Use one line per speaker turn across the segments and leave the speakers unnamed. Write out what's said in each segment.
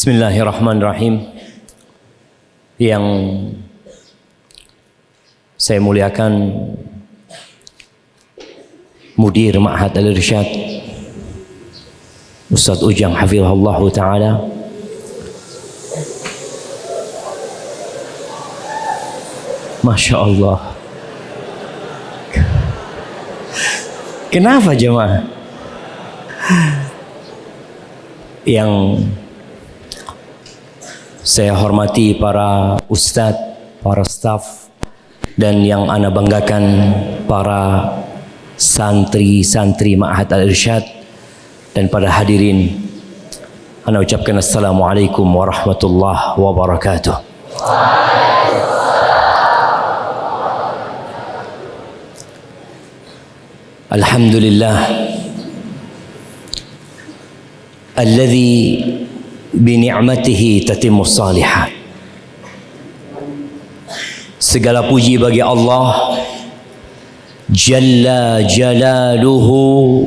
Bismillahirrahmanirrahim. Yang saya muliakan Mudir Ma'had Al-Irsyad Ustaz Ujang Hafizullah Ta'ala. Masya Allah. Kenapa jemaah? Yang saya hormati para ustadz, para staf dan yang ana banggakan para santri-santri Ma'had Al-Irsyad dan pada hadirin ana ucapkan assalamualaikum warahmatullahi wabarakatuh. Alhamdulillah alladhi bini'matihi tatimmu salihat segala puji bagi Allah. Jalla Jalaluhu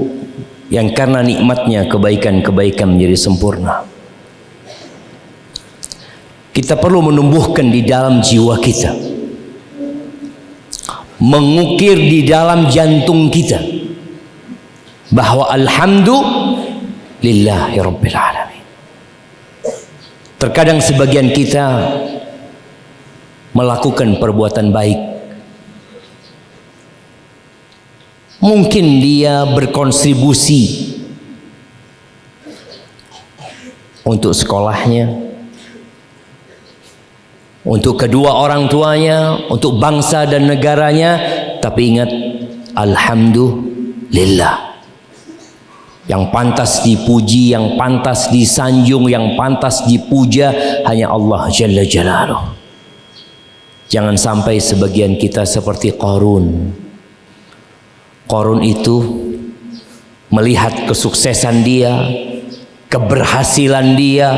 yang karena nikmatnya kebaikan-kebaikan menjadi sempurna. Kita perlu menumbuhkan di dalam jiwa kita. Mengukir di dalam jantung kita. Bahwa alhamdulillahi rabbil alamin terkadang sebagian kita melakukan perbuatan baik mungkin dia berkontribusi untuk sekolahnya untuk kedua orang tuanya, untuk bangsa dan negaranya, tapi ingat alhamdulillah. Yang pantas dipuji, yang pantas disanjung, yang pantas dipuja hanya Allah Jalla Jalaluh. Jangan sampai sebagian kita seperti Qarun. Qarun itu melihat kesuksesan dia, keberhasilan dia,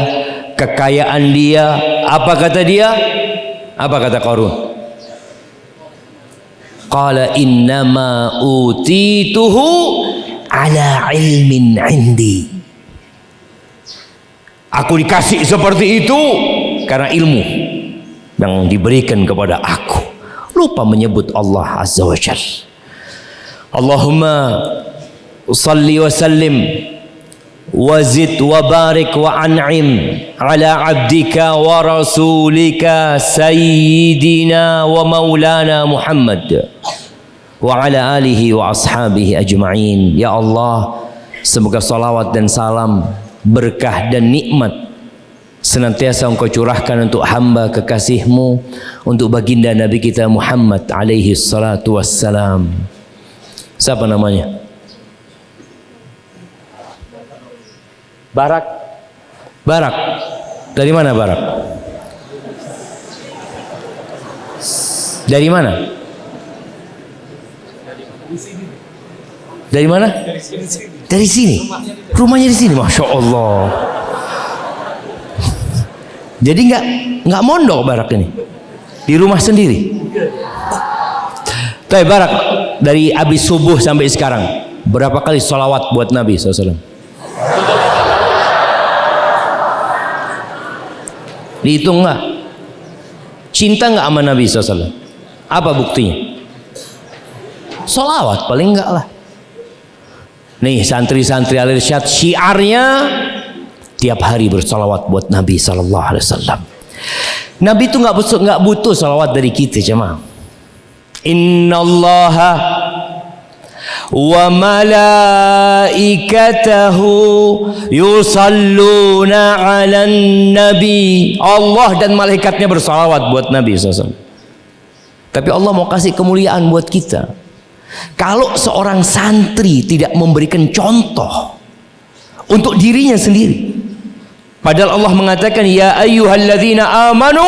kekayaan dia, apa kata dia? Apa kata Qarun? Qala innama utituhu ala ilmin indi. Aku dikasih seperti itu karena ilmu yang diberikan kepada aku. Lupa menyebut Allah Azza wa Allahumma salli wa sallim wa wa barik wa an'im ala abdika wa rasulika sayyidina wa maulana Muhammad wa ala alihi wa ashabihi ajma'in. Ya Allah, semoga salawat dan salam, berkah dan nikmat senantiasa engkau curahkan untuk hamba kekasihmu untuk baginda Nabi kita Muhammad alaihi salatu wassalam. Siapa namanya? Barak. Barak. Dari mana Barak? Dari mana? Dari mana? Dari sini. Rumahnya di sini, masya Allah. Jadi nggak nggak mondok Barak ini di rumah sendiri. Tapi Barak dari abis subuh sampai sekarang berapa kali sholawat buat Nabi SAW? Dihitung nggak? Cinta nggak sama Nabi SAW? Apa buktinya? Solawat paling enggak lah. Nih santri-santri al syiarnya tiap hari bersolawat buat Nabi Sallallahu Alaihi Wasallam. Nabi itu nggak butuh nggak butuh salawat dari kita cuma. Inna Allah wa malaikatahu yusalluna ala nabi Allah dan malaikatnya bersalawat buat Nabi SAW tapi Allah mau kasih kemuliaan buat kita kalau seorang santri tidak memberikan contoh untuk dirinya sendiri padahal Allah mengatakan ya ayyuhalladzina amanu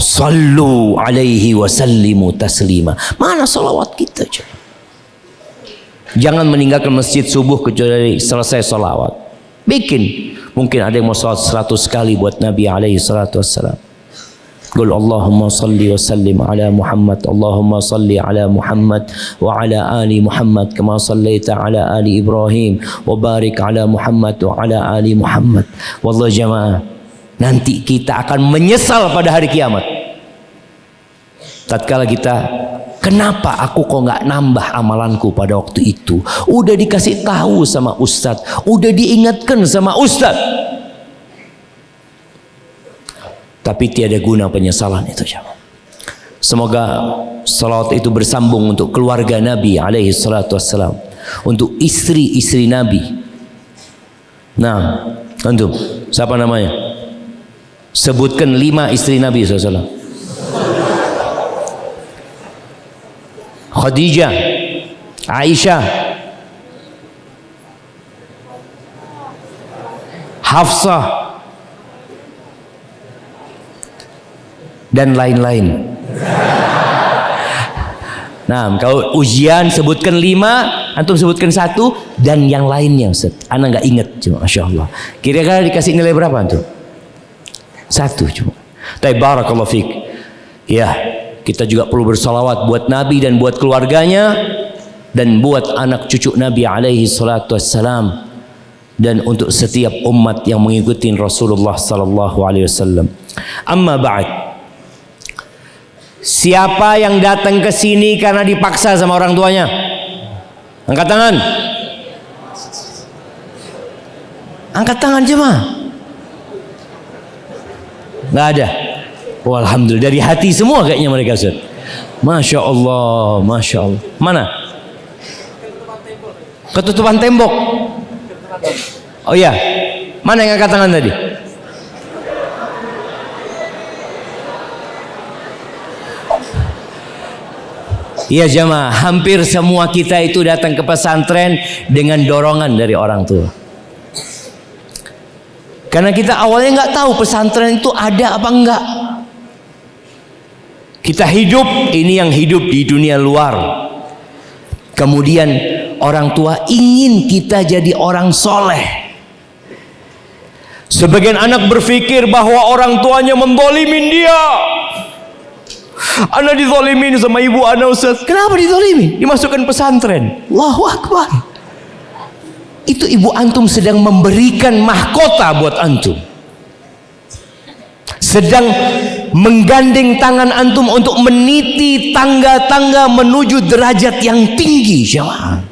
sallu alaihi wasallimu taslima mana salawat kita coba Jangan meninggalkan masjid subuh kecuali selesai solawat. Bikin. Mungkin ada yang mau sholat seratus kali buat Nabi alaihi salatu wassalam. قل اللهم صل وسلم على محمد اللهم صل على محمد وعلى آل محمد كما صليت على آل إبراهيم وبارك على محمد وعلى آل محمد والله جماعة nanti kita akan menyesal pada hari kiamat tatkala kita kenapa aku kok nggak nambah amalanku pada waktu itu udah dikasih tahu sama ustadz udah diingatkan sama ustadz tapi tiada guna penyesalan itu jemaah. Semoga salawat itu bersambung untuk keluarga Nabi alaihi salatu wassalam, untuk istri-istri Nabi. Nah, antum, siapa namanya? Sebutkan lima istri Nabi SAW. Khadijah, Aisyah, Hafsah, dan lain-lain. Nah, kalau ujian sebutkan lima, antum sebutkan satu dan yang lainnya, Ustaz. Anak nggak ingat cuma, masya Allah. Kira-kira dikasih nilai berapa antum? Satu cuma. Tapi barakallahu fik. Ya, kita juga perlu bersalawat buat Nabi dan buat keluarganya dan buat anak cucu Nabi alaihi salatu wassalam dan untuk setiap umat yang mengikuti Rasulullah sallallahu alaihi wasallam. Amma ba'd. Siapa yang datang ke sini karena dipaksa sama orang tuanya? Angkat tangan. Angkat tangan cuma. Nggak ada. Oh, Alhamdulillah dari hati semua kayaknya mereka Ustaz. Masya Allah, Masya Allah. Mana? Ketutupan tembok. Oh iya. Mana yang angkat tangan tadi? Iya jamaah, hampir semua kita itu datang ke pesantren dengan dorongan dari orang tua. Karena kita awalnya nggak tahu pesantren itu ada apa enggak. Kita hidup, ini yang hidup di dunia luar. Kemudian orang tua ingin kita jadi orang soleh. Sebagian anak berpikir bahwa orang tuanya membolimin dia. Anak dizolimin sama ibu anak Ustaz. Kenapa dizolimin? Dimasukkan pesantren. Allahu Akbar. Itu ibu antum sedang memberikan mahkota buat antum. Sedang menggandeng tangan antum untuk meniti tangga-tangga menuju derajat yang tinggi jemaah.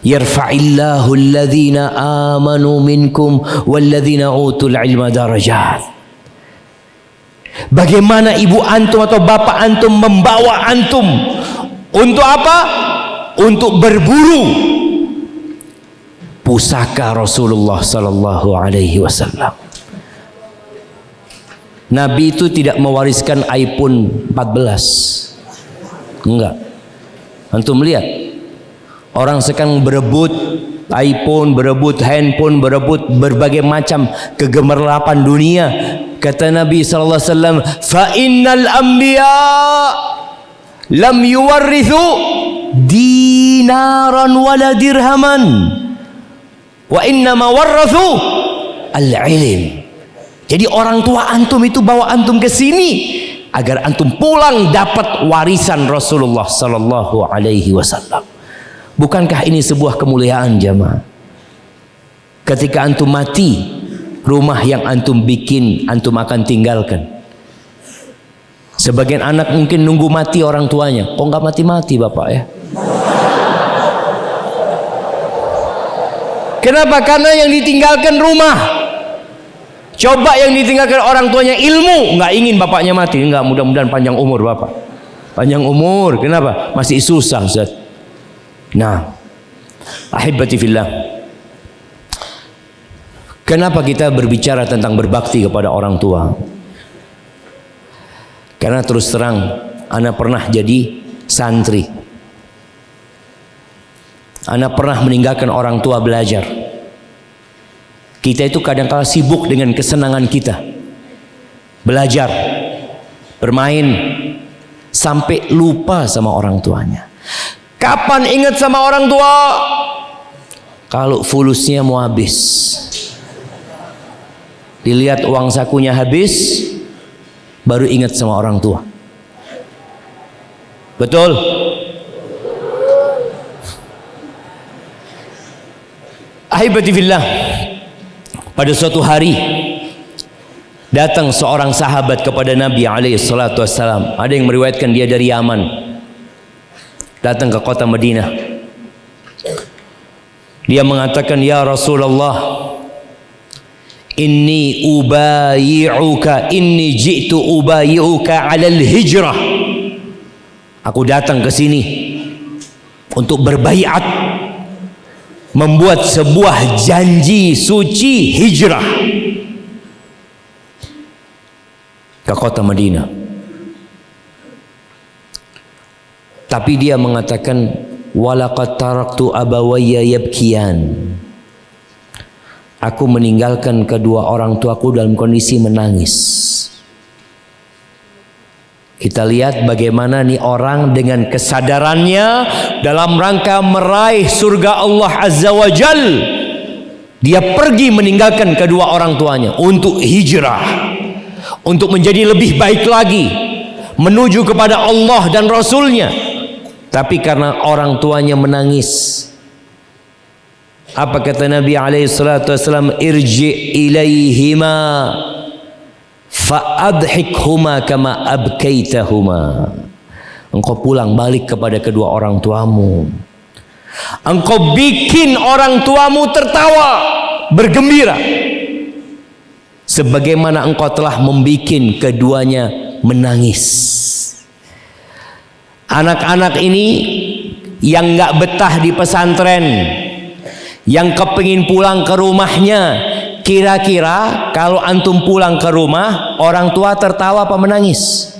Yarfa'illahu alladhina amanu minkum walladhina utul ilma darajat. Bagaimana ibu antum atau bapak antum membawa antum untuk apa? Untuk berburu pusaka Rasulullah sallallahu alaihi wasallam. Nabi itu tidak mewariskan iPhone 14. Enggak. Antum lihat. Orang sekarang berebut iPhone, berebut handphone, berebut berbagai macam kegemerlapan dunia Kata Nabi sallallahu alaihi wasallam, "Fa innal anbiya lam yuwarrithu dinaran wala dirhaman wa inna ma al-ilm." Jadi orang tua antum itu bawa antum ke sini agar antum pulang dapat warisan Rasulullah sallallahu alaihi wasallam. Bukankah ini sebuah kemuliaan jemaah? Ketika antum mati, rumah yang antum bikin antum akan tinggalkan. Sebagian anak mungkin nunggu mati orang tuanya. Kok nggak mati-mati bapak ya? Kenapa? Karena yang ditinggalkan rumah. Coba yang ditinggalkan orang tuanya ilmu. Nggak ingin bapaknya mati. Nggak mudah-mudahan panjang umur bapak. Panjang umur. Kenapa? Masih susah Ustaz. Nah ahibati fillah Kenapa kita berbicara tentang berbakti kepada orang tua? Karena terus terang, Ana pernah jadi santri. Ana pernah meninggalkan orang tua belajar. Kita itu kadang-kala sibuk dengan kesenangan kita. Belajar, bermain, sampai lupa sama orang tuanya. Kapan ingat sama orang tua? Kalau fulusnya mau habis dilihat uang sakunya habis baru ingat sama orang tua. Betul? Ahibati fillah. Pada suatu hari datang seorang sahabat kepada Nabi alaihi salatu wasalam. Ada yang meriwayatkan dia dari Yaman. Datang ke kota Madinah. Dia mengatakan, "Ya Rasulullah, inni ubayi'uka inni ji'tu ubayi'uka 'alal hijrah." Aku datang ke sini untuk berbaiat membuat sebuah janji suci hijrah ke kota Madinah. Tapi dia mengatakan walaqad taraktu abawayya yabkiyan. Aku meninggalkan kedua orang tuaku dalam kondisi menangis. Kita lihat bagaimana nih orang dengan kesadarannya dalam rangka meraih surga Allah Azza wa Jal. Dia pergi meninggalkan kedua orang tuanya untuk hijrah. Untuk menjadi lebih baik lagi. Menuju kepada Allah dan Rasulnya. Tapi karena orang tuanya menangis. Apa kata Nabi alaihi salatu wasallam irji ilaihima fa'adhikhuma kama abkaitahuma. Engkau pulang balik kepada kedua orang tuamu. Engkau bikin orang tuamu tertawa, bergembira. Sebagaimana engkau telah membikin keduanya menangis. Anak-anak ini yang nggak betah di pesantren, yang kepingin pulang ke rumahnya, kira-kira kalau antum pulang ke rumah, orang tua tertawa apa menangis?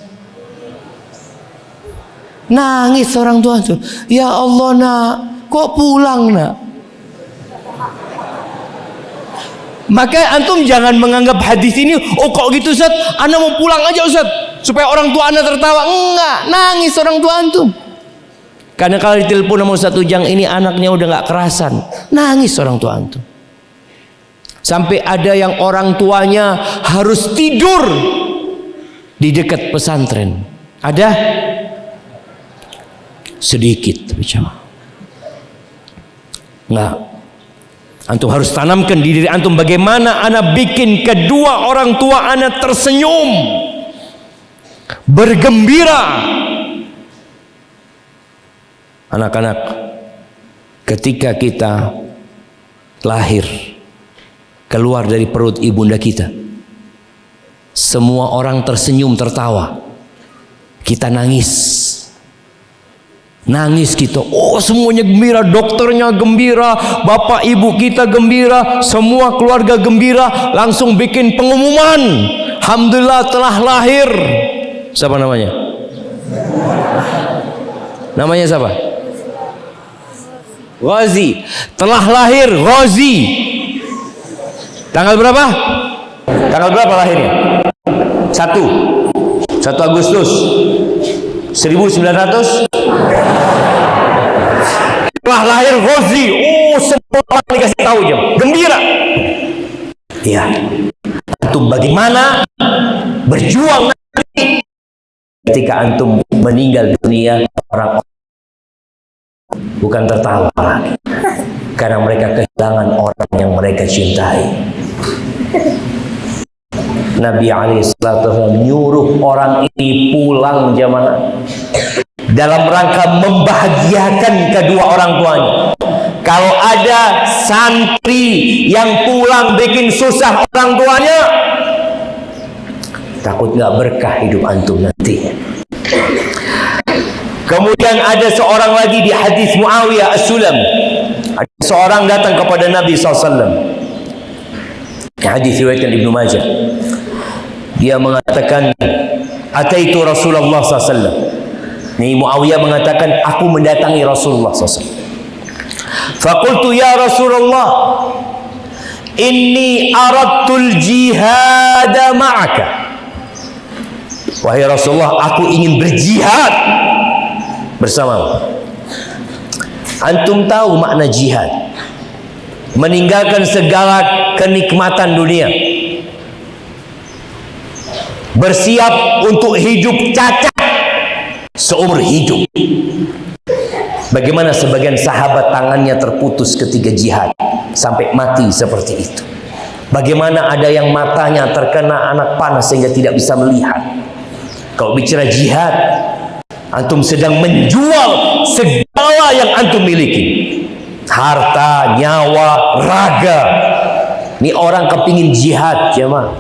Nangis orang tua itu. Ya Allah nak, kok pulang nak? Maka antum jangan menganggap hadis ini, oh kok gitu Ustaz, Anda mau pulang aja Ustaz, supaya orang tua Anda tertawa. Enggak, nangis orang tua antum. Karena kalau ditelepon sama Ustaz Ujang ini anaknya udah nggak kerasan, nangis orang tua antum. Sampai ada yang orang tuanya harus tidur di dekat pesantren. Ada? Sedikit bicara. Enggak. Antum harus tanamkan di diri antum bagaimana anak bikin kedua orang tua anak tersenyum. Bergembira. Anak-anak ketika kita lahir keluar dari perut ibunda kita. Semua orang tersenyum tertawa. Kita nangis. Nangis kita. Oh semuanya gembira. Dokternya gembira. Bapak ibu kita gembira. Semua keluarga gembira. Langsung bikin pengumuman. Alhamdulillah telah lahir. Siapa namanya? Namanya siapa? Ghazi. Telah lahir Ghazi. Tanggal berapa? Tanggal berapa lahirnya? Satu. Satu Agustus 1900 Telah lahir Rozi Oh semua dikasih tahu jam Gembira Ya Antum bagaimana Berjuang nanti Ketika antum meninggal dunia Orang Bukan tertawa lagi Karena mereka kehilangan orang yang mereka cintai Nabi SAW menyuruh orang ini pulang jamaah dalam rangka membahagiakan kedua orang tuanya. Kalau ada santri yang pulang bikin susah orang tuanya, takut nggak berkah hidup antum nanti. Kemudian ada seorang lagi di hadis Muawiyah As-Sulam. Ada seorang datang kepada Nabi SAW. Hadis riwayatkan Ibnu Majah. Dia mengatakan, "Ataitu Rasulullah SAW." Ini Muawiyah mengatakan, "Aku mendatangi Rasulullah SAW." Fakultu ya Rasulullah, "Inni aradtul jihad ma'aka." Wahai Rasulullah, aku ingin berjihad bersamamu. Antum tahu makna jihad? Meninggalkan segala kenikmatan dunia. bersiap untuk hidup cacat seumur hidup bagaimana sebagian sahabat tangannya terputus ketika jihad sampai mati seperti itu bagaimana ada yang matanya terkena anak panas sehingga tidak bisa melihat kalau bicara jihad antum sedang menjual segala yang antum miliki. Harta, nyawa, raga. Ini orang kepingin jihad jemaah.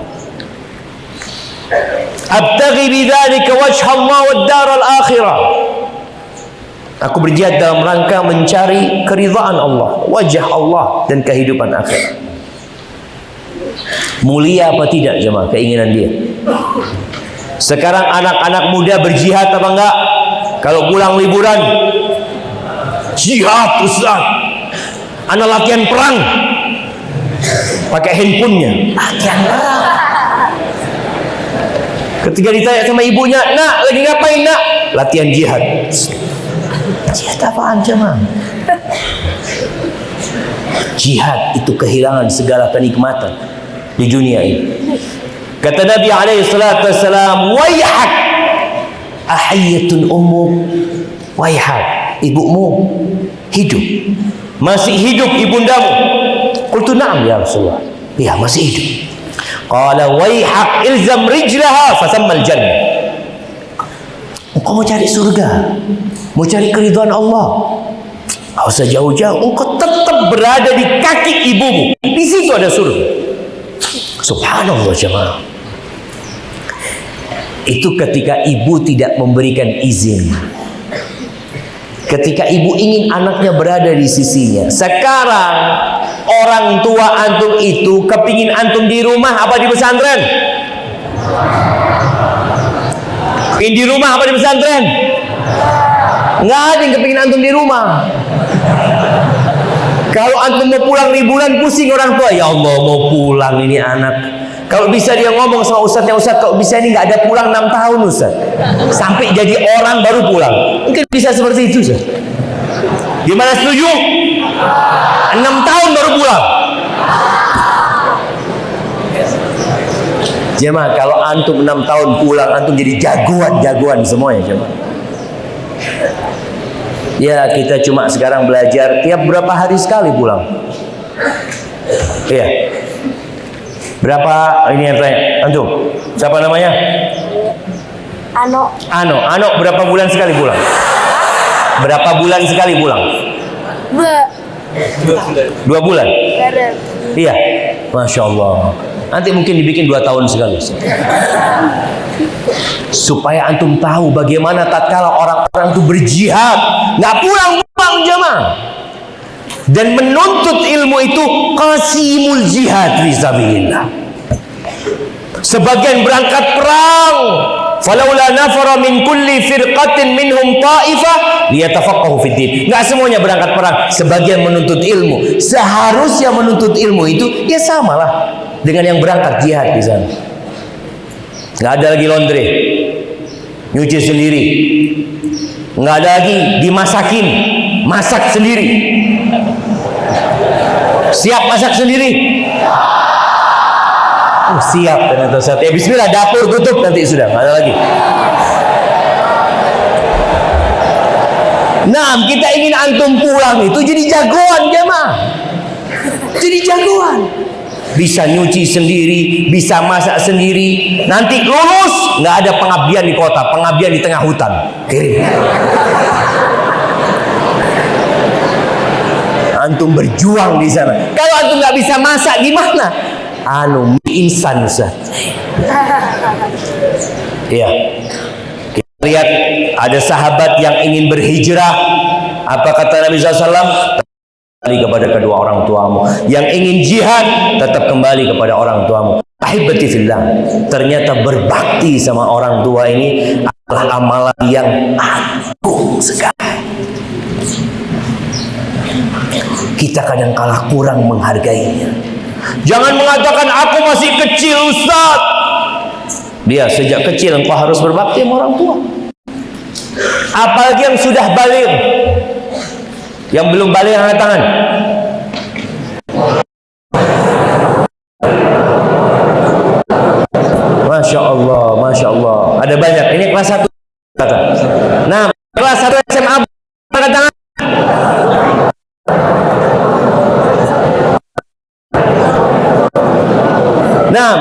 Abtaghi bidzalika wajha Allah wad daral akhirah. Aku berjihad dalam rangka mencari keridhaan Allah wajah Allah dan kehidupan akhirat mulia apa tidak jemaah keinginan dia? Sekarang anak-anak muda berjihad apa enggak kalau pulang liburan jihad Ustaz anak latihan perang pakai handphonenya latihan perang Ketika ditanya sama ibunya, nak lagi ngapain nak? Latihan jihad. Jihad apaan jemaah? Jihad itu kehilangan segala kenikmatan di dunia ini. Kata Nabi alaihi salatu wassalam, "Wayhak ahiyatun ummu wayhak ibumu hidup masih hidup ibundamu qultu na'am ya Rasulullah ya masih hidup Qala waihak ilzam rijlaha fasammal jannah. Engkau mau cari surga, mau cari keridhaan Allah. Enggak usah jauh-jauh, engkau tetap berada di kaki ibumu. Di situ ada surga. Subhanallah jemaah. Itu ketika ibu tidak memberikan izin. Ketika ibu ingin anaknya berada di sisinya. Sekarang orang tua antum itu kepingin antum di rumah apa di pesantren? Kepingin di rumah apa di pesantren? Nggak ada yang kepingin antum di rumah. Kalau antum mau pulang liburan pusing orang tua. Ya Allah mau pulang ini anak. Kalau bisa dia ngomong sama ustadznya ustadz kalau bisa ini nggak ada pulang 6 tahun ustadz sampai jadi orang baru pulang mungkin bisa seperti itu ustadz gimana setuju 6 tahun baru pulang Jemaah kalau antum 6 tahun pulang antum jadi jagoan-jagoan semuanya jemaah. Ya kita cuma sekarang belajar tiap berapa hari sekali pulang. Iya. Berapa ini yang tanya? Antum. Siapa namanya?
Ano,
Ano. Ano berapa bulan sekali pulang? Berapa bulan sekali pulang?
be,
Dua bulan. Iya. Masya Allah. Nanti mungkin dibikin dua tahun sekali. Supaya antum tahu bagaimana tatkala orang-orang itu berjihad, nggak pulang-pulang jamaah. Dan menuntut ilmu itu qasimul jihad fisabilillah. Sebagian berangkat perang, falaula nafara min kulli firqatin minhum ta'ifah liyatafaqahu fid din. Enggak semuanya berangkat perang, sebagian menuntut ilmu. Seharusnya menuntut ilmu itu ya samalah dengan yang berangkat jihad di sana. Enggak ada lagi laundry. Nyuci sendiri. Enggak ada lagi dimasakin, masak sendiri. Siap masak sendiri? Oh, siap ternyata Ustaz. Ya bismillah dapur tutup nanti sudah, ada lagi. Nah, kita ingin antum pulang itu jadi jagoan jemaah. Jadi jagoan. Bisa nyuci sendiri, bisa masak sendiri. Nanti lulus nggak ada pengabdian di kota, pengabdian di tengah hutan. Kirim. Antum berjuang di sana. Kalau antum nggak bisa masak gimana? Anu mie instan Ustaz. Iya. Kita lihat ada sahabat yang ingin berhijrah. Apa kata Nabi SAW? Kembali kepada kedua orang tuamu. Yang ingin jihad, tetap kembali kepada orang tuamu. Ahibati fillah. Ternyata berbakti sama orang tua ini adalah amalan yang agung sekali. kita kadang kalah kurang menghargainya. Jangan mengatakan aku masih kecil Ustaz. Dia sejak kecil engkau harus berbakti sama orang tua. Apalagi yang sudah balik. Yang belum balik angkat tangan. Masya Allah, Masya Allah. Ada banyak. Ini kelas satu. Nah, kelas satu.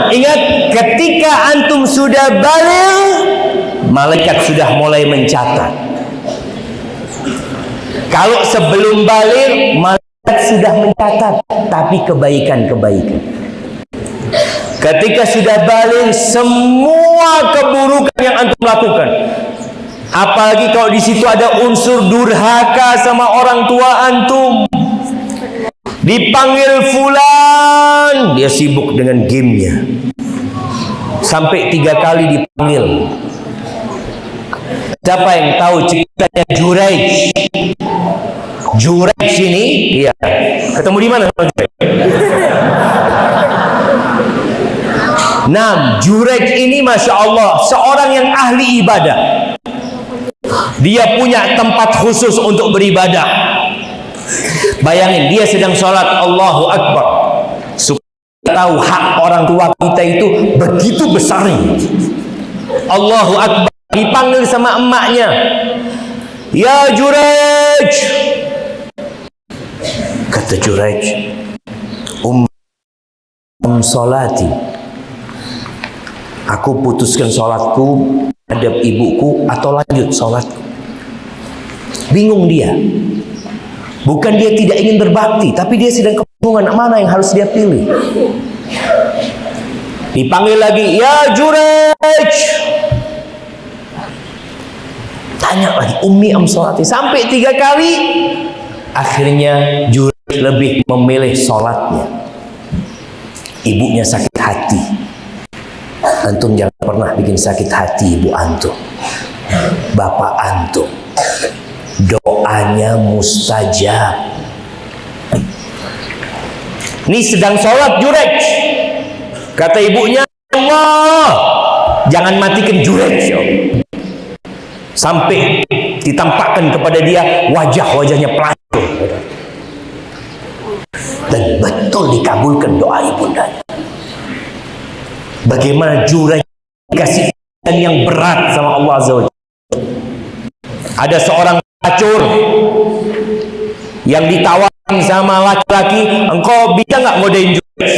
Ingat ketika antum sudah balik, malaikat sudah mulai mencatat. Kalau sebelum balik, malaikat sudah mencatat, tapi kebaikan-kebaikan. Ketika sudah balik, semua keburukan yang antum lakukan, apalagi kalau di situ ada unsur durhaka sama orang tua antum, dipanggil fulan. Dia sibuk dengan gamenya. Sampai tiga kali dipanggil. Siapa yang tahu ceritanya Juraij Juraij ini? Iya. Ketemu di mana Nah, Juraij ini Masya Allah Seorang yang ahli ibadah. Dia punya tempat khusus untuk beribadah Bayangin dia sedang sholat. Allahu Akbar. Supaya tahu hak orang tua kita itu begitu besar Allahu Akbar. Dipanggil sama emaknya. Ya Juraij Kata Juraij Um, solati Aku putuskan sholatku hadap ibuku atau lanjut sholatku. Bingung dia. Bukan dia tidak ingin berbakti, tapi dia sedang kebingungan mana yang harus dia pilih. Dipanggil lagi, ya Jurej. Tanya lagi, Umi am sholati. Sampai tiga kali, akhirnya Jurej lebih memilih sholatnya. Ibunya sakit hati Antum jangan pernah bikin sakit hati ibu antum. Bapak antum. Doanya mustajab. Ini sedang sholat jurej. Kata ibunya, Allah, jangan matikan jurej. Ya Sampai ditampakkan kepada dia wajah-wajahnya pelacur. Dan betul dikabulkan doa ibundanya. Bagaimana jurang kasih yang berat sama Allah Azza Ada seorang pelacur yang ditawarin sama laki-laki, engkau bisa nggak ngodain juret?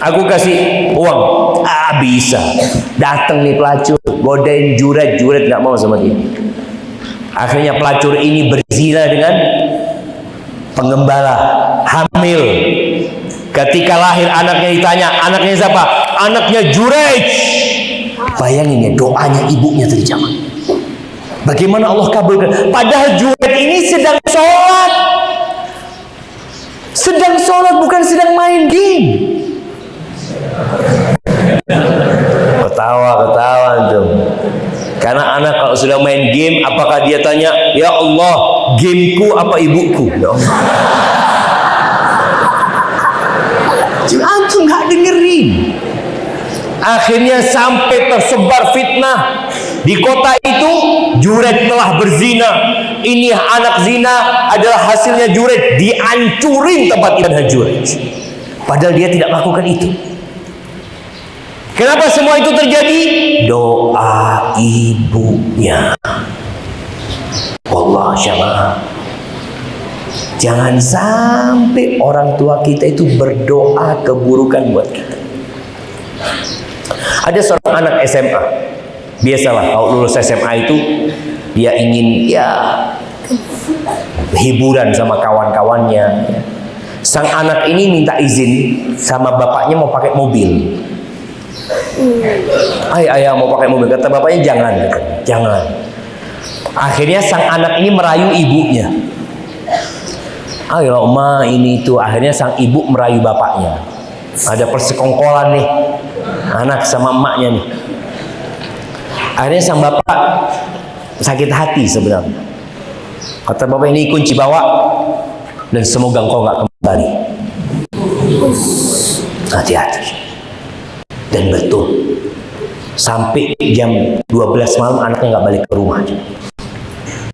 Aku kasih uang. Ah bisa. Datang nih pelacur, godain juret, juret nggak mau sama dia. Akhirnya pelacur ini berzina dengan pengembala, hamil. Ketika lahir anaknya ditanya, anaknya siapa? Anaknya Jurej. Bayangin ya doanya ibunya terjamah. Bagaimana Allah kabulkan? Padahal Jurej ini sedang sholat. Sedang sholat bukan sedang main game. Ketawa, ketawa antum. Karena anak kalau sudah main game, apakah dia tanya, Ya Allah, gameku apa ibuku? Ya Allah. Antum nggak dengerin. Akhirnya sampai tersebar fitnah di kota itu Juret telah berzina. Ini anak zina adalah hasilnya Juret dihancurin tempat ibadah Juret. Padahal dia tidak melakukan itu. Kenapa semua itu terjadi? Doa ibunya. Allah syamaah. Jangan sampai orang tua kita itu berdoa keburukan buat kita. Ada seorang anak SMA. Biasalah kalau lulus SMA itu dia ingin ya hiburan sama kawan-kawannya. Sang anak ini minta izin sama bapaknya mau pakai mobil. Ayah, ayah mau pakai mobil. Kata bapaknya jangan, jangan. Akhirnya sang anak ini merayu ibunya. Ayo ma ini itu akhirnya sang ibu merayu bapaknya. Ada persekongkolan nih anak sama emaknya nih. Akhirnya sang bapak sakit hati sebenarnya. Kata bapak ini kunci bawa dan semoga engkau nggak kembali. Hati-hati. Dan betul sampai jam 12 malam anaknya nggak balik ke rumah.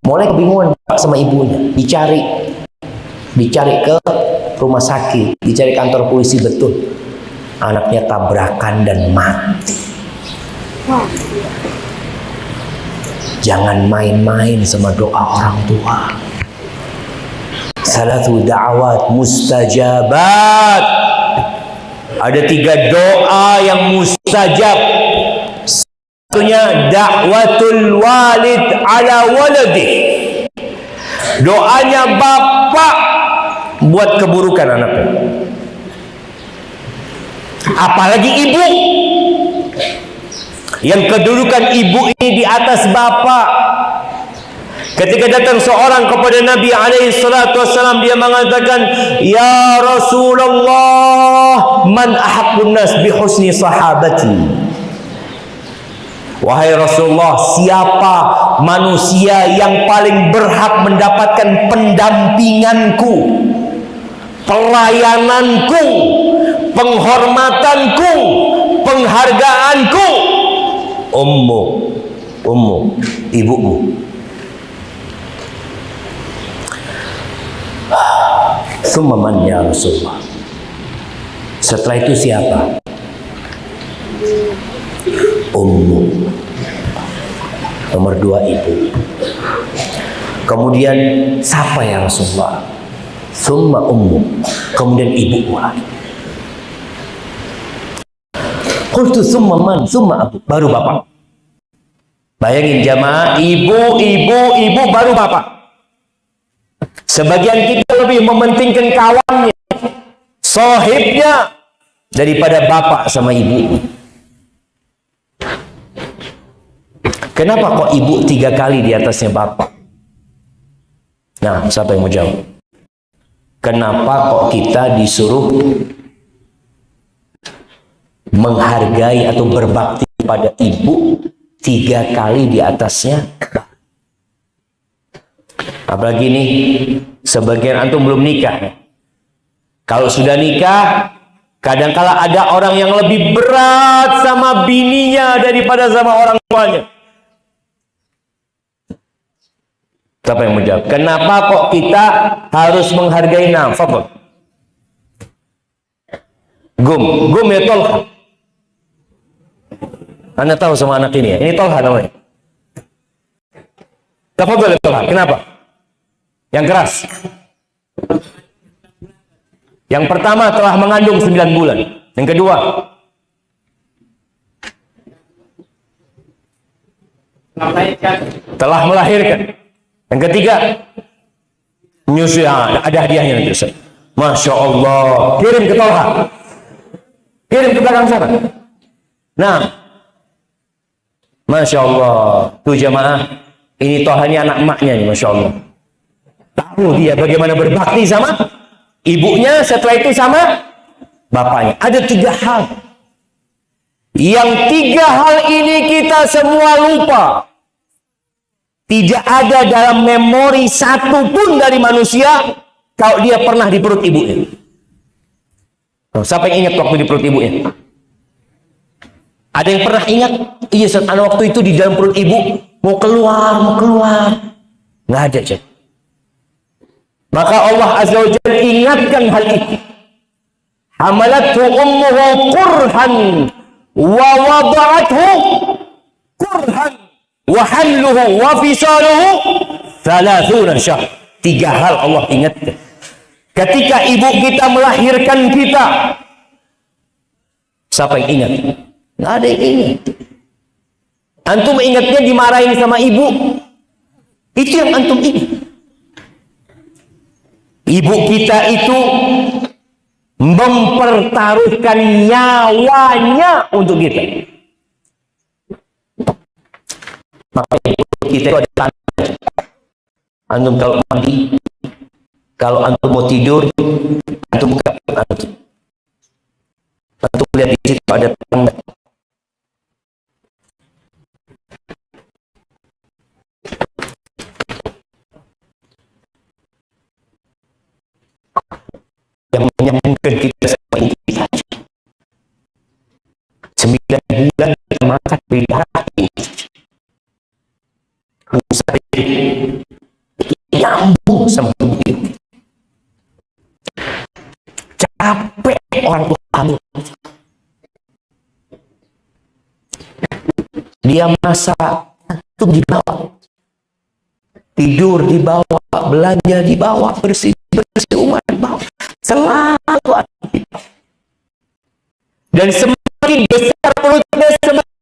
Mulai kebingungan bapak sama ibunya, dicari dicari ke rumah sakit, dicari kantor polisi betul. Anaknya tabrakan dan mati. Jangan main-main sama doa orang tua. Salatu da'awat mustajabat. Ada tiga doa yang mustajab. Satunya da'watul walid ala waladih. Doanya bapak buat keburukan anaknya. Apalagi ibu yang kedudukan ibu ini di atas bapak ketika datang seorang kepada Nabi alaihi wasallam dia mengatakan ya Rasulullah man ahaqqun nas bi sahabati Wahai Rasulullah, siapa manusia yang paling berhak mendapatkan pendampinganku, pelayananku, penghormatanku, penghargaanku? Ummu, ummu, ibumu. Summa man ya Rasulullah. Setelah itu siapa? Ummu. Nomor dua ibu. Kemudian siapa ya Rasulullah? Summa ummu. Kemudian ibu lagi. Qultu summa man, summa abu. Baru bapak. Bayangin jamaah, ibu, ibu, ibu baru bapak. Sebagian kita lebih mementingkan kawannya, sohibnya daripada bapak sama ibu. Kenapa kok ibu tiga kali di atasnya bapak? Nah, siapa yang mau jawab? Kenapa kok kita disuruh menghargai atau berbakti pada ibu tiga kali di atasnya? Apalagi ini sebagian antum belum nikah. Kalau sudah nikah, kadangkala ada orang yang lebih berat sama bininya daripada sama orang tuanya. Siapa yang menjawab? Kenapa kok kita harus menghargai nafkah? Gum, gum ya Tolha. Anda tahu sama anak ini ya? Ini Tolha namanya. Tafadhol Tolha. Kenapa? Yang keras. Yang pertama telah mengandung 9 bulan. Yang kedua, telah melahirkan. Yang ketiga, menyusui. Ah, ada hadiahnya nanti Ustaz. Masya Allah. Kirim ke Tolha. Kirim ke belakang sana. Nah. Masya Allah. Tuh jamaah. Ini Tolha ini anak emaknya nih. Masya Allah. Tahu dia bagaimana berbakti sama ibunya. Setelah itu sama bapaknya. Ada tiga hal. Yang tiga hal ini kita semua lupa. Tidak ada dalam memori satu pun dari manusia kalau dia pernah di perut ibunya. Siapa yang ingat waktu di perut ibunya? Ada yang pernah ingat? Iya, saat waktu itu di dalam perut ibu mau keluar, mau keluar. Nggak ada, cek. Maka Allah Azza wa Jalla ingatkan hal itu. Hamalathu ummuhu kurhan wa wada'athu kurhan wa hamluhu wa fisaluhu thalathuna syahr. Tiga hal Allah ingatkan. Ketika ibu kita melahirkan kita, siapa yang ingat? Nggak ada yang. Antum ingatnya dimarahin sama ibu. Itu yang antum ingat. Ibu kita itu mempertaruhkan nyawanya untuk kita. Maka kita itu ada tanda. Antum kalau mandi, kalau antum mau tidur, antum buka antum. Antum lihat di situ ada tanda. Yang menyambungkan kita ibu kita. Sembilan bulan kita makan beda hati. Usai nyambung itu. Capek orang tua kamu. Dia masak, Itu dibawa. Tidur dibawa, belanja dibawa, bersih bersih umat dibawa. Selalu dibawa. Dan semakin besar perutnya semakin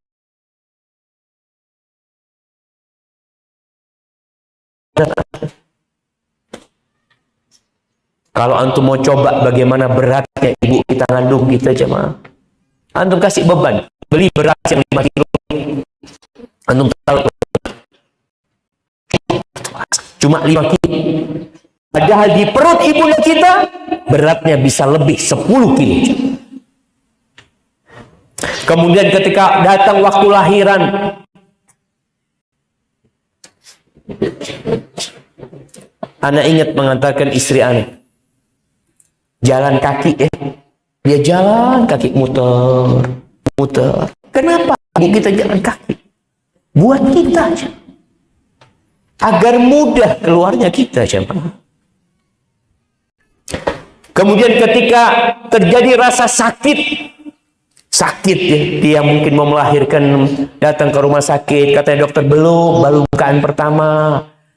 Kalau antum mau coba bagaimana beratnya ibu kita ngandung kita jemaah. Antum kasih beban, beli beras yang 5 kilo. Antum tahu cuma 5 kilo. Padahal di perut ibu kita beratnya bisa lebih 10 kilo. Kemudian ketika datang waktu lahiran Anak ingat mengantarkan istri anak jalan kaki ya. Dia jalan kaki muter muter. Kenapa kita jalan kaki? Buat kita. Aja agar mudah keluarnya kita siapa kemudian ketika terjadi rasa sakit sakit ya dia mungkin mau melahirkan datang ke rumah sakit katanya dokter belum baru bukaan pertama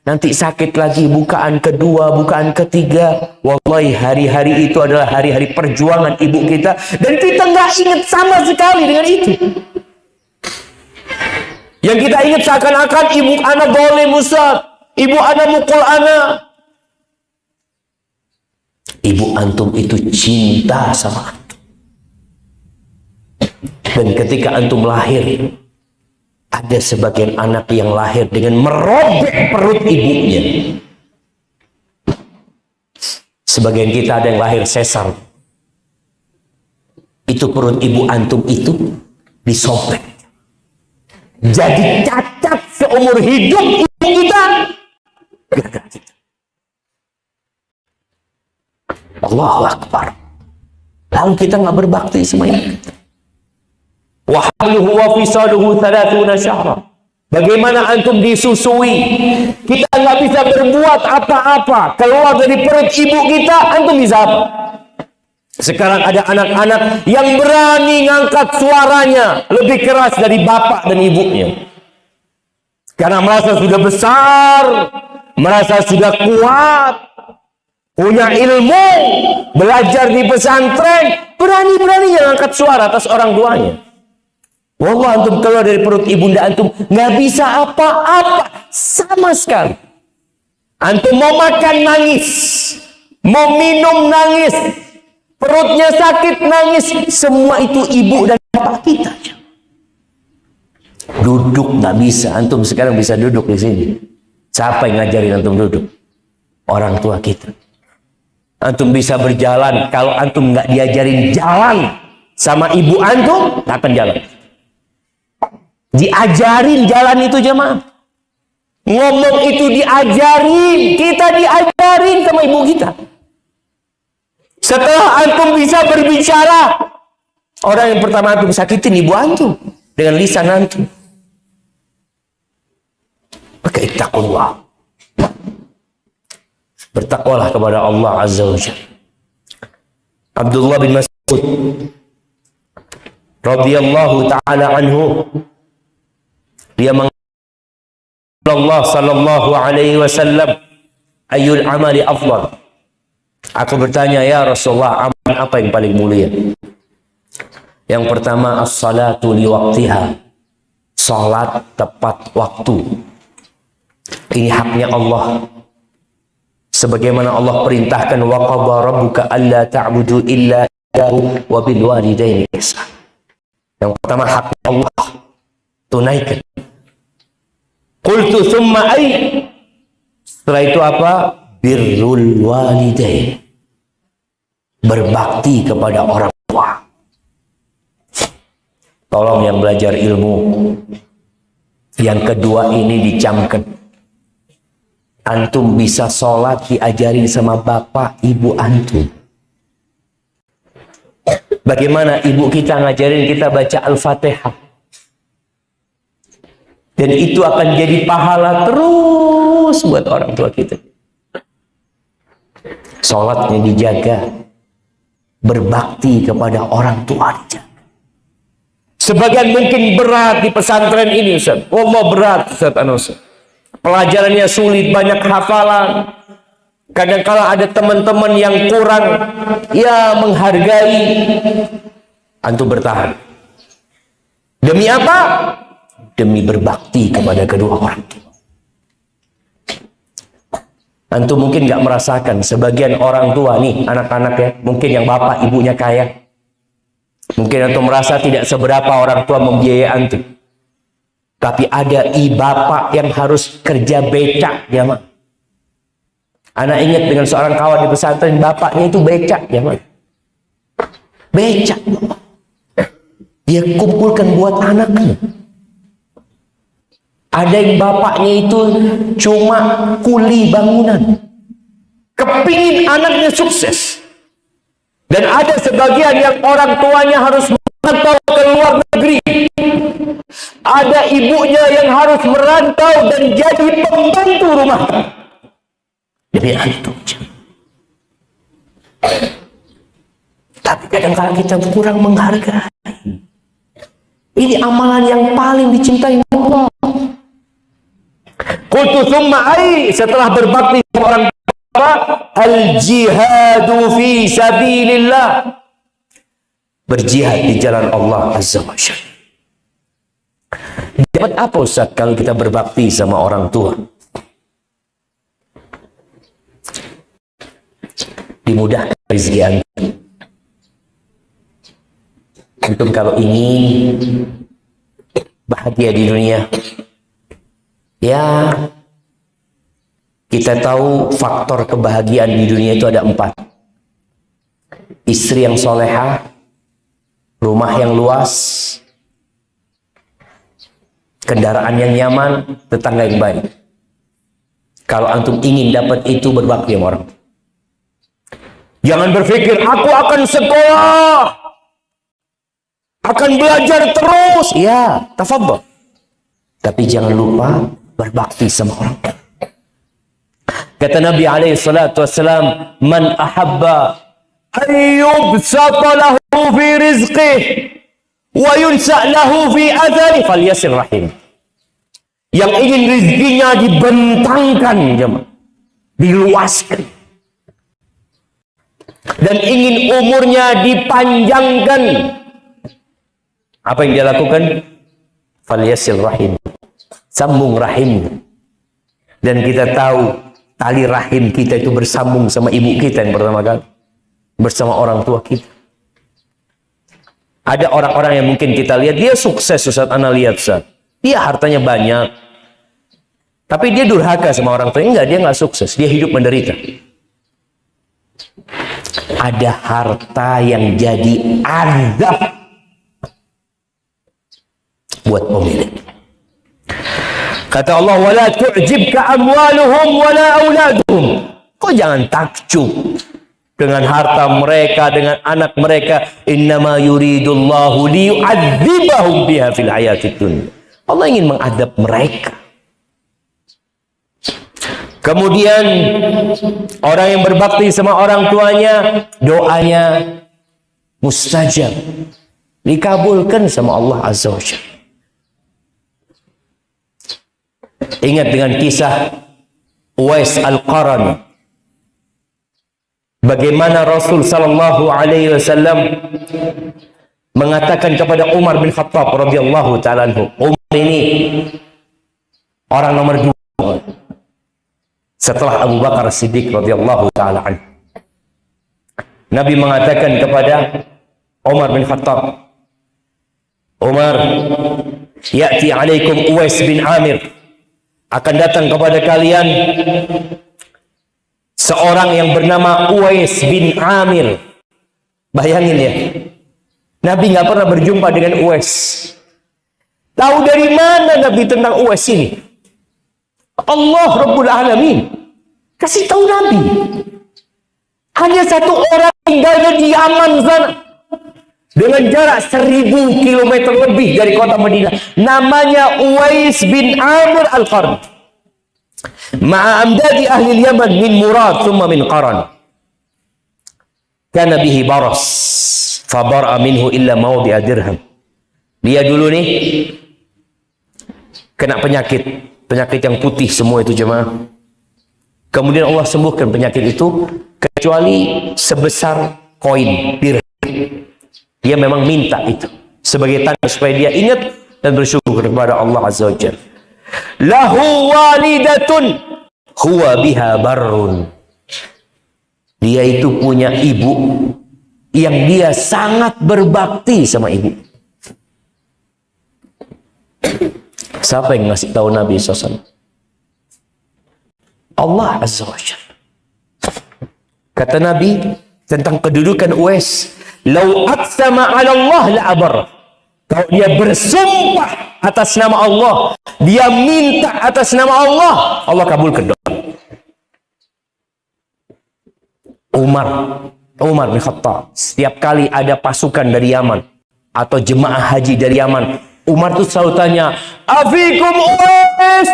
nanti sakit lagi bukaan kedua, bukaan ketiga. Wallahi hari-hari itu adalah hari-hari perjuangan ibu kita dan kita nggak ingat sama sekali dengan itu. Yang kita ingat seakan-akan ibu anak boleh musab, ibu anak mukul anak. Ibu antum itu cinta sama antum. Dan ketika antum lahir, ada sebagian anak yang lahir dengan merobek perut ibunya. Sebagian kita ada yang lahir sesar. Itu perut ibu antum itu disobek. Jadi cacat seumur hidup ibu kita. Allahu Akbar. Lalu kita nggak berbakti. Wahamluhu wa fisaluhu. Bagaimana antum disusui? Kita nggak bisa berbuat apa-apa. Keluar dari perut ibu kita, antum bisa apa? Sekarang ada anak-anak yang berani ngangkat suaranya lebih keras dari bapak dan ibunya. Karena merasa sudah besar, merasa sudah kuat, punya ilmu, belajar di pesantren, berani-berani yang angkat suara atas orang tuanya. Wallah antum keluar dari perut ibunda antum nggak bisa apa-apa sama sekali. Antum mau makan nangis, mau minum nangis, perutnya sakit nangis, semua itu ibu dan bapak kita. Duduk nggak bisa, antum sekarang bisa duduk di sini. Siapa yang ngajarin antum duduk? Orang tua kita. Antum bisa berjalan, kalau antum nggak diajarin jalan sama ibu antum, nggak akan jalan. Diajarin jalan itu jemaah. Ngomong itu diajarin, kita diajarin sama ibu kita. Setelah antum bisa berbicara, orang yang pertama antum sakitin ibu antum dengan lisan antum. Maka ittaqullah. Bertakwalah kepada Allah Azza wa. Abdullah bin Mas'ud radhiyallahu taala anhu dia Allah sallallahu alaihi wasallam ayul amali afdal. Aku bertanya ya Rasulullah amal apa yang paling mulia? Yang pertama as-salatu li waqtiha. Salat tepat waktu. Ini haknya Allah. Sebagaimana Allah perintahkan wa qadha rabbuka alla ta'budu illa iyyahu wa bil walidaini ihsan. Yang pertama haknya Allah tunaikan. Qultu thumma ay setelah itu apa? Birrul walidain. Berbakti kepada orang tua. Tolong yang belajar ilmu. Yang kedua ini dicamkan. Antum bisa sholat diajarin sama bapak ibu antum. Bagaimana ibu kita ngajarin kita baca Al-Fatihah? Dan itu akan jadi pahala terus buat orang tua kita. Sholatnya dijaga. Berbakti kepada orang tua dijaga. Sebagian mungkin berat di pesantren ini Ustaz. Allah berat Ustaz. Pelajarannya sulit, banyak hafalan. Kadang-kala ada teman-teman yang kurang ya menghargai antum bertahan. Demi apa? Demi berbakti kepada kedua orang tua. Antum mungkin nggak merasakan sebagian orang tua nih anak-anak ya, mungkin yang bapak ibunya kaya, Mungkin antum merasa tidak seberapa orang tua membiayai antum. Tapi ada i bapak yang harus kerja becak, ya mak. Anak ingat dengan seorang kawan di pesantren, bapaknya itu becak, ya mak. Becak. Dia kumpulkan buat anaknya. Ada yang bapaknya itu cuma kuli bangunan. Kepingin anaknya sukses. Dan ada sebagian yang orang tuanya harus merantau ke luar negeri. Ada ibunya yang harus merantau dan jadi pembantu rumah. Jadi antum. Tapi kadang-kadang kita kurang menghargai. Ini amalan yang paling dicintai Allah. Thumma setelah berbakti orang Al-jihadu fi sabilillah. Berjihad di jalan Allah Azza wa Jalla. Dapat apa Ustaz kalau kita berbakti sama orang tua? Dimudahkan rezeki antum. Antum kalau ingin bahagia di dunia, ya kita tahu faktor kebahagiaan di dunia itu ada empat. Istri yang soleha, rumah yang luas, kendaraan yang nyaman, tetangga yang baik. Kalau antum ingin dapat itu berbakti sama orang. Jangan berpikir, aku akan sekolah. Akan belajar terus. Ya, tafadhol. Tapi jangan lupa berbakti sama orang. Kata Nabi alaihi salatu wassalam, "Man ahabba an yubsata lahu fi rizqih wa yunsa lahu fi adhari falyasir rahim." Yang ingin rezekinya dibentangkan, jemaah, diluaskan. Dan ingin umurnya dipanjangkan. Apa yang dia lakukan? Falyasil rahim. Sambung rahim. Dan kita tahu tali rahim kita itu bersambung sama ibu kita yang pertama kali bersama orang tua kita ada orang-orang yang mungkin kita lihat dia sukses Ustaz. Ana lihat Ustaz. Dia hartanya banyak. Tapi dia durhaka sama orang tua. Enggak dia nggak sukses. Dia hidup menderita. Ada harta yang jadi azab buat pemilik. Kata Allah, "Wala tu'jibka amwaluhum wala auladuhum." Kau jangan takjub dengan harta mereka, dengan anak mereka. Innama yuridullahu liyu'adzibahum biha fil hayatid dunya. Allah ingin mengadab mereka. Kemudian orang yang berbakti sama orang tuanya, doanya mustajab. Dikabulkan sama Allah Azza wa Jalla. Ingat dengan kisah Uwais Al-Qarani. Bagaimana Rasul sallallahu alaihi wasallam mengatakan kepada Umar bin Khattab radhiyallahu taala Umar ini orang nomor dua setelah Abu Bakar Siddiq radhiyallahu taala. Nabi mengatakan kepada Umar bin Khattab, Umar, ya'ti alaikum Uwais bin Amir akan datang kepada kalian seorang yang bernama Uwais bin Amir. Bayangin ya. Nabi nggak pernah berjumpa dengan Uwais. Tahu dari mana Nabi tentang Uwais ini? Allah Rabbul Alamin. Kasih tahu Nabi. Hanya satu orang tinggalnya di Yaman sana. Dengan jarak seribu kilometer lebih dari kota Madinah. Namanya Uwais bin Amir Al-Qarn. Ma'a amdadi ahli Yaman min Murad thumma min Qaran. Kana bihi baras. Fabara minhu illa mawdi'a dirham. Dia dulu nih kena penyakit, penyakit yang putih semua itu jemaah. Kemudian Allah sembuhkan penyakit itu kecuali sebesar koin dirham. Dia memang minta itu sebagai tanda supaya dia ingat dan bersyukur kepada Allah Azza wa Jalla. Lahu walidatun huwa biha barrun. Dia itu punya ibu yang dia sangat berbakti sama ibu. Siapa yang ngasih tahu Nabi SAW? Allah Azza wa Jalla. Kata Nabi tentang kedudukan Uwais, "Lau aqsama 'ala Allah la abar." Kalau dia bersumpah atas nama Allah, dia minta atas nama Allah, Allah kabulkan doa. Umar, Umar bin Khattab, setiap kali ada pasukan dari Yaman atau jemaah haji dari Yaman, Umar tuh selalu tanya, "Afikum Uwais?"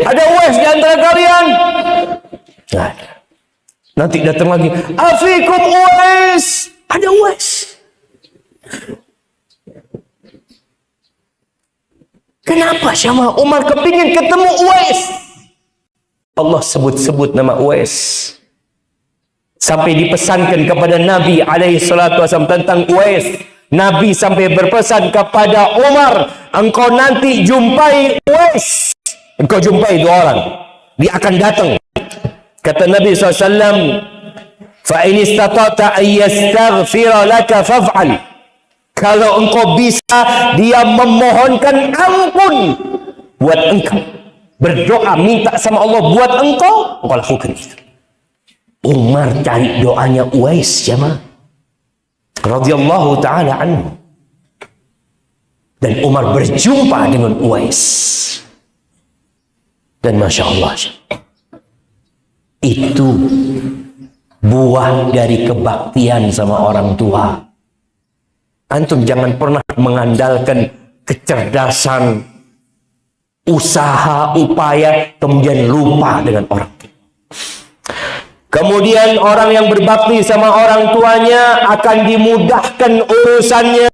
Ada Uwais di antara kalian? Ada. Nanti datang lagi, "Afikum Uwais?" Ada Uwais. Kenapa Syama Umar kepingin ketemu Uwais? Allah sebut-sebut nama Uwais. Sampai dipesankan kepada Nabi alaihi salatu wasallam tentang Uwais. Nabi sampai berpesan kepada Umar, engkau nanti jumpai Uwais. Engkau jumpai dua orang. Dia akan datang. Kata Nabi SAW, فَإِنِ اسْتَطَعْتَ أَنْ يَسْتَغْفِرَ لَكَ فَافْعَلْ kalau engkau bisa, dia memohonkan ampun buat engkau. Berdoa, minta sama Allah buat engkau, engkau lakukan itu. Umar cari doanya Uwais, jemaah. radhiyallahu taala anhu. Dan Umar berjumpa dengan Uwais. Dan Masya Allah, itu buah dari kebaktian sama orang tua. Antum jangan pernah mengandalkan kecerdasan, usaha, upaya, kemudian lupa dengan orang tua. Kemudian orang yang berbakti sama orang tuanya akan dimudahkan urusannya.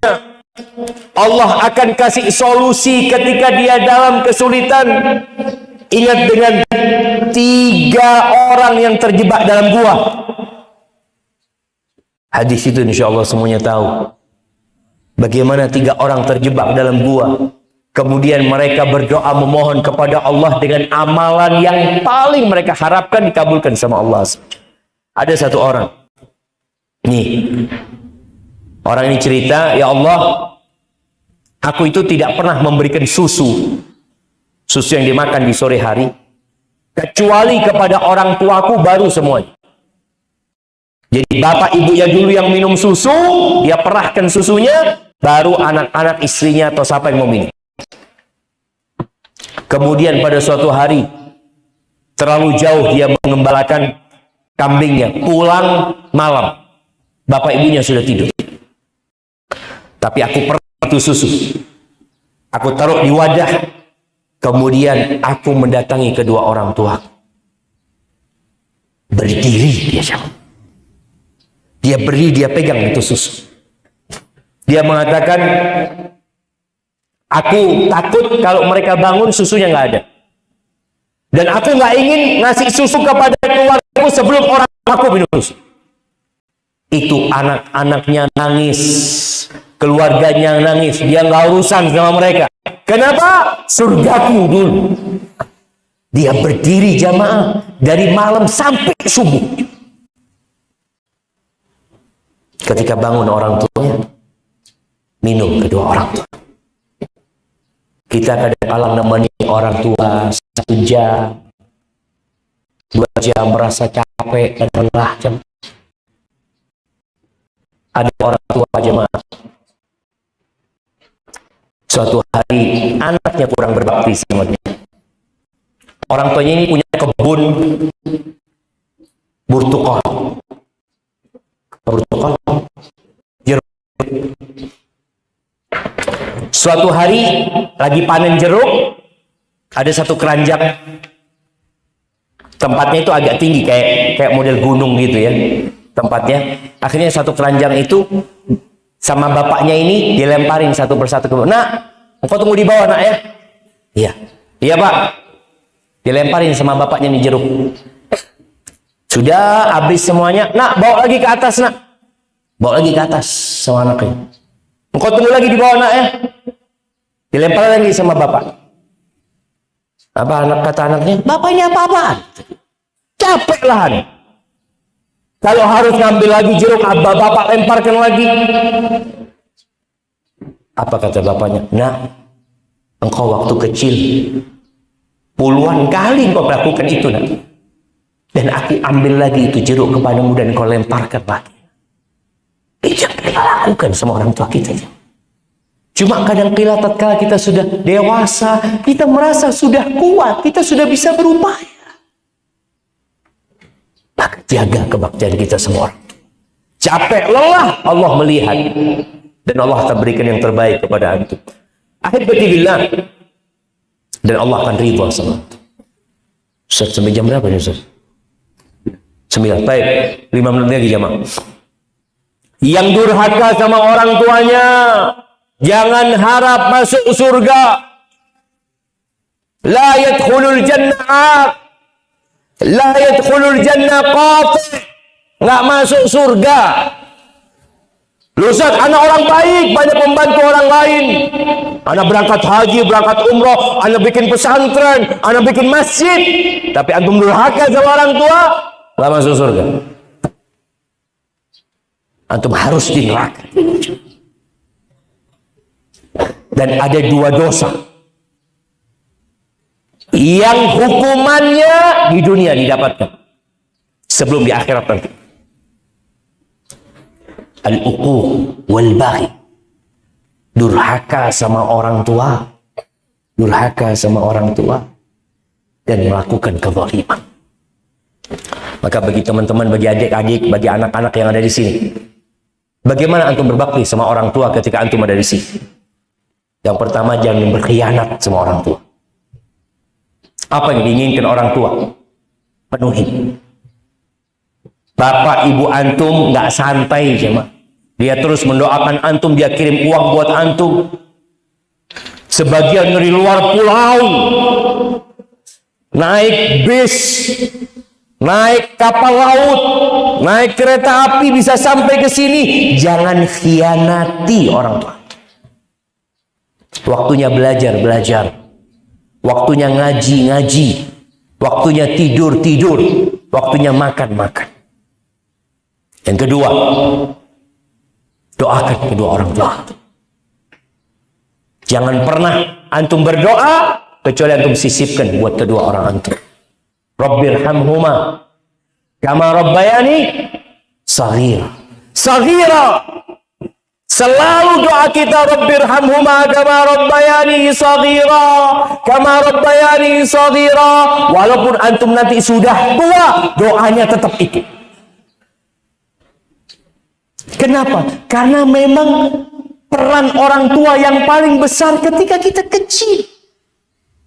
Allah akan kasih solusi ketika dia dalam kesulitan. Ingat dengan tiga orang yang terjebak dalam gua. Hadis itu insya Allah semuanya tahu. Bagaimana tiga orang terjebak dalam gua. Kemudian mereka berdoa memohon kepada Allah dengan amalan yang paling mereka harapkan dikabulkan sama Allah. Ada satu orang. Nih. Orang ini cerita, ya Allah, aku itu tidak pernah memberikan susu susu yang dimakan di sore hari kecuali kepada orang tuaku baru semuanya jadi bapak ibunya dulu yang minum susu dia perahkan susunya baru anak-anak istrinya atau siapa yang minum kemudian pada suatu hari terlalu jauh dia mengembalakan kambingnya pulang malam bapak ibunya sudah tidur tapi aku itu susu aku taruh di wadah Kemudian aku mendatangi kedua orang tua. Berdiri dia siapa? Dia berdiri, dia pegang itu susu. Dia mengatakan, aku takut kalau mereka bangun susunya nggak ada. Dan aku nggak ingin ngasih susu kepada keluargaku sebelum orang aku minum susu. Itu anak-anaknya nangis, keluarganya nangis, dia nggak urusan sama mereka. Kenapa? Surgaku dulu. Dia berdiri jamaah dari malam sampai subuh. Ketika bangun orang tuanya, minum kedua orang tua. Kita kadang-kadang nemani orang tua satu jam, dua jam merasa capek dan lelah. Ada orang tua jemaah Suatu hari anaknya kurang berbakti sama dia. Orang tuanya ini punya kebun burtukol. Burtukol. Suatu hari lagi panen jeruk, ada satu keranjang. Tempatnya itu agak tinggi kayak kayak model gunung gitu ya tempatnya. Akhirnya satu keranjang itu sama bapaknya ini dilemparin satu persatu ke. Nak, engkau tunggu di bawah nak ya. Iya. Iya pak. Dilemparin sama bapaknya nih jeruk. Sudah habis semuanya. Nak, bawa lagi ke atas nak. Bawa lagi ke atas sama anaknya. Engkau tunggu lagi di bawah nak ya. Dilempar lagi sama bapak. Apa anak kata anaknya? Bapak ini apa-apaan? Capek nih. Kalau harus ngambil lagi jeruk, abah bapak lemparkan lagi. Apa kata bapaknya? Nah, engkau waktu kecil puluhan kali engkau melakukan itu nak. Dan aku ambil lagi itu jeruk kepadamu dan kau lemparkan lagi. Yang kita lakukan sama orang tua kita. Cuma kadang kala tatkala kita sudah dewasa, kita merasa sudah kuat, kita sudah bisa berupaya. Maka jaga kebaktian kita semua orang. Capek, lelah, Allah melihat. Dan Allah akan berikan yang terbaik kepada antum. Ahibati billah. Dan Allah akan ridha sama antum. Ustaz, sampai jam berapa nih Ustaz? Sembilan. Baik, lima menit lagi jamaah. Yang durhaka sama orang tuanya, jangan harap masuk surga. La yadkhulul jannah La yadkhulul jannah qati. Enggak masuk surga. Lu Ustaz, anak orang baik, banyak membantu orang lain. Anak berangkat haji, berangkat umroh, anak bikin pesantren, anak bikin masjid. Tapi antum durhaka sama orang tua, enggak masuk surga. Antum harus di neraka. Dan ada dua dosa yang hukumannya di dunia didapatkan sebelum di akhirat nanti. Al-uquq wal baghi. Durhaka sama orang tua. Durhaka sama orang tua dan melakukan kezaliman. Maka bagi teman-teman, bagi adik-adik, bagi anak-anak yang ada di sini, bagaimana antum berbakti sama orang tua ketika antum ada di sini? Yang pertama jangan berkhianat sama orang tua. Apa yang diinginkan orang tua? Penuhi. Bapak ibu antum nggak santai cuma. Dia terus mendoakan antum, dia kirim uang buat antum. Sebagian dari luar pulau naik bis, naik kapal laut, naik kereta api bisa sampai ke sini. Jangan khianati orang tua. Waktunya belajar, belajar. Waktunya ngaji, ngaji. Waktunya tidur, tidur. Waktunya makan, makan. Yang kedua, doakan kedua orang tua. Jangan pernah antum berdoa kecuali antum sisipkan buat kedua orang antum. Rabbirhamhuma kama rabbayani saghira. Saghira. Selalu doa kita Rabbirhamhuma kama rabbayani saghira. Kama rabbayani saghira. Walaupun antum nanti sudah tua, doanya tetap ikut. Kenapa? Karena memang peran orang tua yang paling besar ketika kita kecil.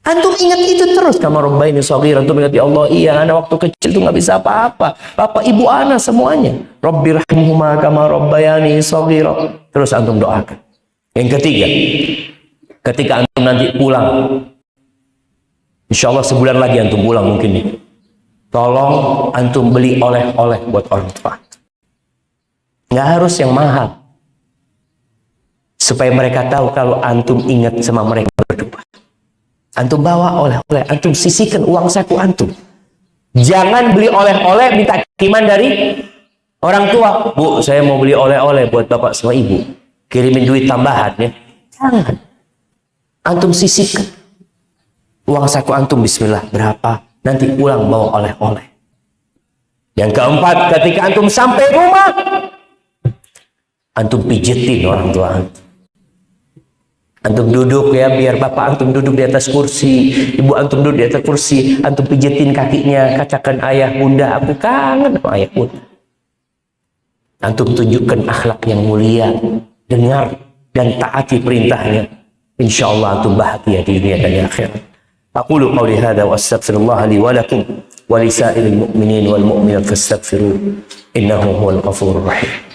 Antum ingat itu terus. Kama rabbayani saghira. Antum ingat ya Allah, iya, anak waktu kecil itu nggak bisa apa-apa. Bapak ibu anak semuanya. Rabbirhamhuma kama rabbayani saghira. Terus antum doakan. Yang ketiga, ketika antum nanti pulang, insya Allah sebulan lagi antum pulang mungkin nih. Tolong antum beli oleh-oleh buat orang tua. Nggak harus yang mahal. Supaya mereka tahu kalau antum ingat sama mereka. Antum bawa oleh-oleh, antum sisihkan uang saku antum. Jangan beli oleh-oleh minta kiriman dari orang tua. Bu, saya mau beli oleh-oleh buat bapak sama ibu. Kirimin duit tambahan ya. Jangan. Antum sisihkan. Uang saku antum bismillah berapa? Nanti pulang bawa oleh-oleh. Yang keempat, ketika antum sampai rumah, antum pijetin orang tua antum. Antum duduk ya, biar bapak antum duduk di atas kursi, ibu antum duduk di atas kursi, antum pijetin kakinya, kacakan ayah bunda, aku kangen sama ayah bunda. Antum tunjukkan akhlak yang mulia, dengar dan taati perintahnya. Insya Allah antum bahagia di dunia dan akhirat. Aku lu qawli hadha wa astagfirullah li walakum wa lisa'il mu'minin wal mu'minat fastaghfiruh innahu huwal qafur rahim.